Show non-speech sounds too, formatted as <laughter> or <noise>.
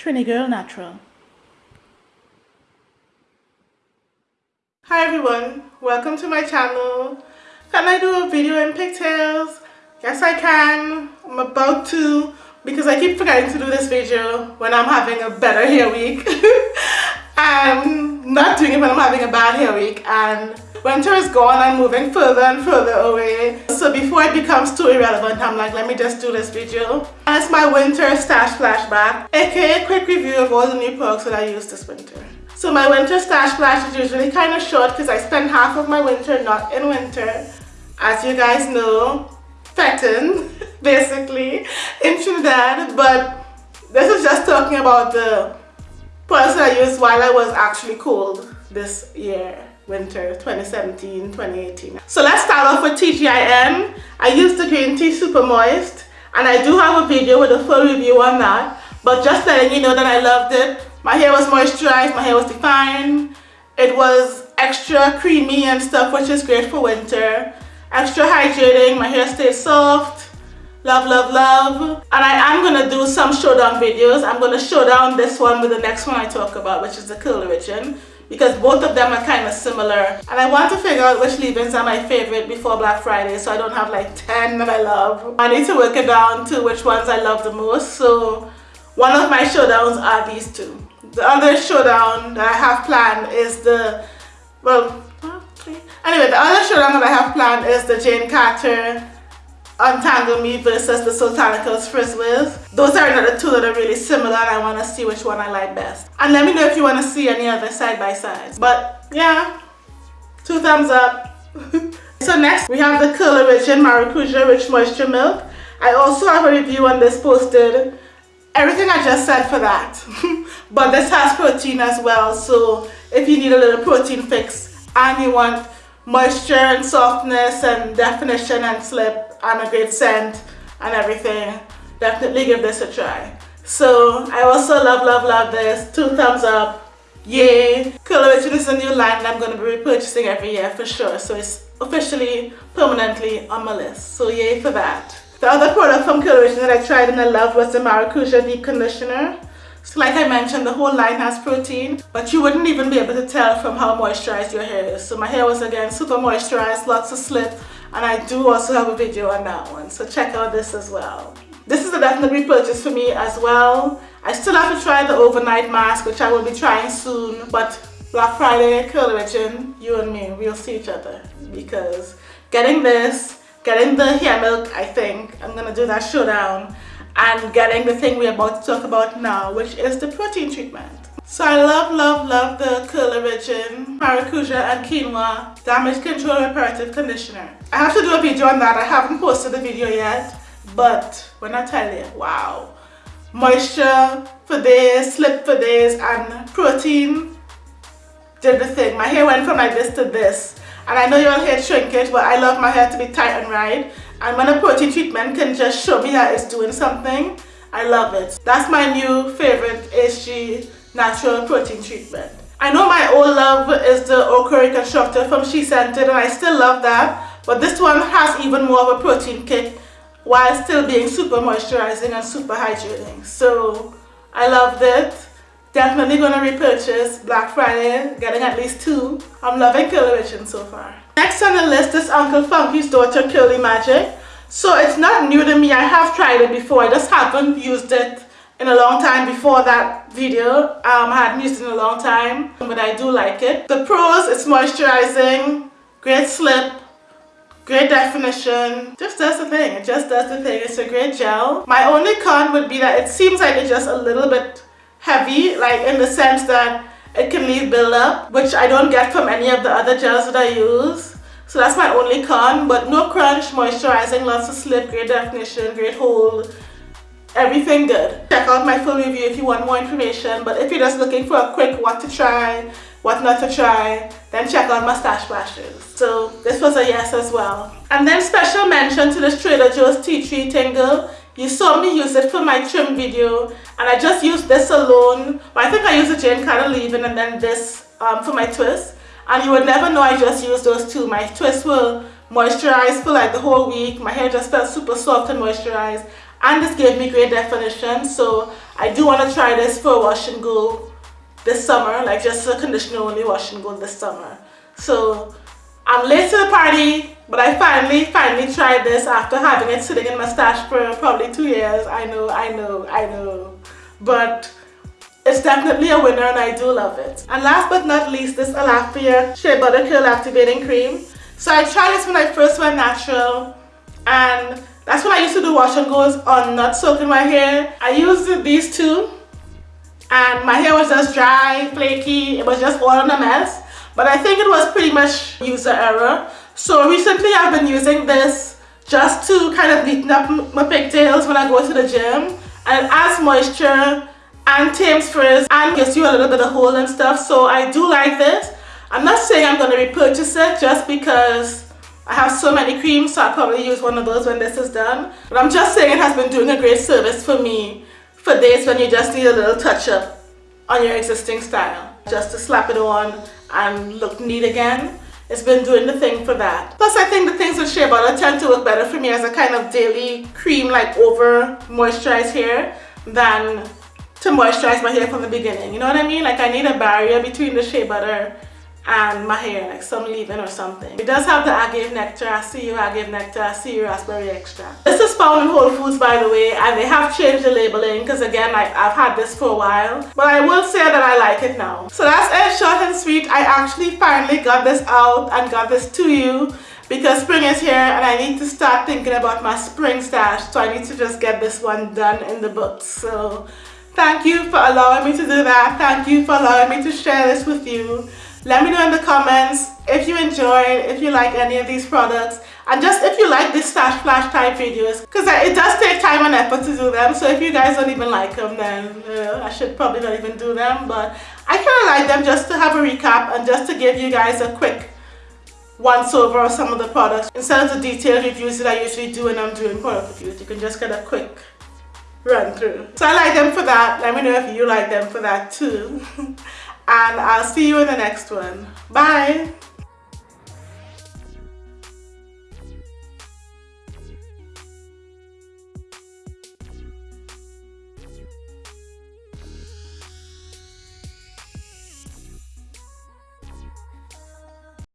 Trini Girl Natural. Hi everyone, welcome to my channel. Can I do a video in pigtails? Yes I can. I'm about to because I keep forgetting to do this video when I'm having a better hair week. <laughs> I'm not doing it when I'm having a bad hair week and winter is gone I'm moving further and further away. So before it becomes too irrelevant I'm like let me just do this video. And it's my winter stash flashback aka quick review of all the new products that I used this winter. So my winter stash flash is usually kind of short because I spend half of my winter not in winter. As you guys know fetting <laughs> basically in Trinidad but this is just talking about the products that I used while I was actually cold this year winter 2017-2018. So let's start off with TGIN. I used the green tea super moist and I do have a video with a full review on that but just letting you know that I loved it. My hair was moisturized, my hair was defined, it was extra creamy and stuff which is great for winter. Extra hydrating, my hair stays soft, love love love and I am gonna do some showdown videos. I'm gonna show down this one with the next one I talk about which is the curl origin because both of them are kind of similar and I want to figure out which leave-ins are my favorite before Black Friday so I don't have like 10 that I love. I need to work it down to which ones I love the most so one of my showdowns are these two. The other showdown that I have planned is the, well, anyway the other showdown that I have planned is the Jane Carter Um, Untangle Me versus the Soultanicals Frizz Wiz. Those are another two that are really similar and I want to see which one I like best. And let me know if you want to see any other side-by-sides. But yeah, two thumbs up. <laughs> so next we have the Curl Origin Maracuja Rich Moisture Milk. I also have a review on this posted. Everything I just said for that. <laughs> but this has protein as well. So if you need a little protein fix and you want moisture and softness and definition and slip and a great scent and everything. Definitely give this a try. So I also love love love this. Two thumbs up. Yay. Curl Origin is a new line that I'm going to be repurchasing every year for sure. So it's officially permanently on my list. So yay for that. The other product from Curl Origin that I tried and I loved was the Maracuja Deep Conditioner so like I mentioned, the whole line has protein, but you wouldn't even be able to tell from how moisturized your hair is. So my hair was again super moisturized, lots of slip, and I do also have a video on that one. So check out this as well. This is a definite repurchase for me as well. I still have to try the overnight mask which I will be trying soon but Black Friday Curl Origin you and me we'll see each other. Because getting this getting the hair milk I think I'm gonna do that showdown and getting the thing we're about to talk about now which is the protein treatment so I love, love, love the Curl Origin Maracuja and Quinoa Damage Control Reparative Conditioner. I have to do a video on that. I haven't posted the video yet, but when I tell you, wow. Moisture for days, slip for days, and protein did the thing. My hair went from like this to this. And I know you all hair shrinkage, but I love my hair to be tight and right. And when a protein treatment can just show me that it's doing something, I love it. That's my new favorite HG natural protein treatment. I know my old love is the Okra Reconstructor from SheScentIt and I still love that but this one has even more of a protein kick while still being super moisturizing and super hydrating. So I loved it. Definitely to repurchase Black Friday, getting at least two. I'm loving Curl Origin so far. Next on the list is Uncle Funky's Daughter Curly Magic. So it's not new to me. I have tried it before. I just haven't used it in a long time before that video. Um, I hadn't used it in a long time, but I do like it. The pros, it's moisturizing, great slip, great definition. Just does the thing. It just does the thing. It's a great gel. My only con would be that it seems like it's just a little bit heavy, like in the sense that it can leave buildup, which I don't get from any of the other gels that I use. So that's my only con, but no crunch, moisturizing, lots of slip, great definition, great hold, everything good. Check out my full review if you want more information but if you're just looking for a quick what to try what not to try then check out my stash so this was a yes as well. And then special mention to this trader joe's tea tree tingle. You saw me use it for my trim video and i just used this alone. But i think i used the jane carter leave-in and then this um, for my twist and you would never know i just used those two. My twists were moisturized for like the whole week. My hair just felt super soft and moisturized. And this gave me great definition. So I do want to try this for wash and go this summer. Like just a conditioner only wash and go this summer. So I'm late to the party but I finally finally tried this after having it sitting in my stash for probably two years. I know I know I know. But it's definitely a winner and I do love it. And last but not least, this Alaffia Shea Butter Curl Activating Cream. So I tried this when I first went natural and that's when I used to do wash and goes on not soaking my hair. I used these two and my hair was just dry, flaky, it was just all in a mess. But I think it was pretty much user error. So recently I've been using this just to kind of neaten up my pigtails when I go to the gym and it adds moisture and tames frizz and gives you a little bit of hold and stuff so I do like this. I'm not saying I'm going to repurchase it just because I have so many creams so I'll probably use one of those when this is done. But I'm just saying it has been doing a great service for me for days when you just need a little touch up on your existing style just to slap it on and look neat again. It's been doing the thing for that. Plus I think the things with shea butter tend to work better for me as a kind of daily cream like over moisturized hair than to moisturize my hair from the beginning. You know what I mean? Like I need a barrier between the shea butter and my hair, like some leave-in or something. It does have the agave nectar, I see you agave nectar, I see you raspberry extract. This is found in Whole Foods by the way, and they have changed the labeling because again, like I've had this for a while. But I will say that I like it now. So that's it, short and sweet. I actually finally got this out and got this to you because spring is here and I need to start thinking about my spring stash. So I need to just get this one done in the books. So Thank you for allowing me to do that. Thank you for allowing me to share this with you. Let me know in the comments if you enjoyed, if you like any of these products, and just if you like this stash flash type videos, because it does take time and effort to do them. So if you guys don't even like them, then uh, I should probably not even do them. But I kind of like them just to have a recap and just to give you guys a quick once over of some of the products. Instead of the detailed reviews that I usually do when I'm doing product reviews, you can just get a quick run through. So I like them for that. Let me know if you like them for that too. <laughs> and I'll see you in the next one. Bye!